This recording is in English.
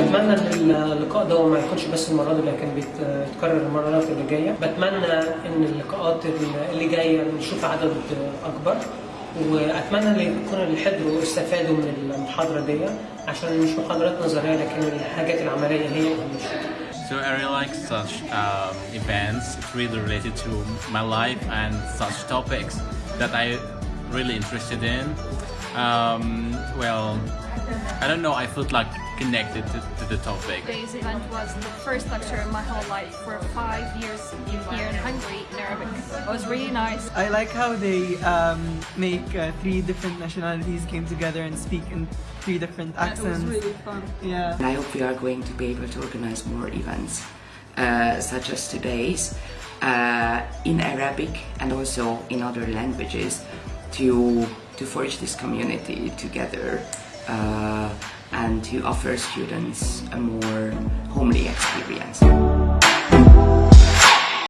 بتمنى إن اللقاء ده ما يكونش بس المرة دي لكن بيتكرر المرات اللي جاية بتمنى إن اللقاءات اللي جاية نشوف عدد أكبر وأتمنى إن يكون اللي حضروا استفادوا من المحاضرة دي عشان مش محاضرات نظرية لكن الحاجات العملية هي So I really like such um, events. Really related to my life and such topics that I really interested in. Um, well, I don't know. I felt like connected to, to the topic. Today's event was the first lecture in my whole life for five years here in Hungary in Arabic. It was really nice. I like how they um, make uh, three different nationalities came together and speak in three different accents. It was really fun. Yeah. And I hope we are going to be able to organize more events uh, such as today's uh, in Arabic and also in other languages to to forge this community together Uh, and to offer students a more homely experience.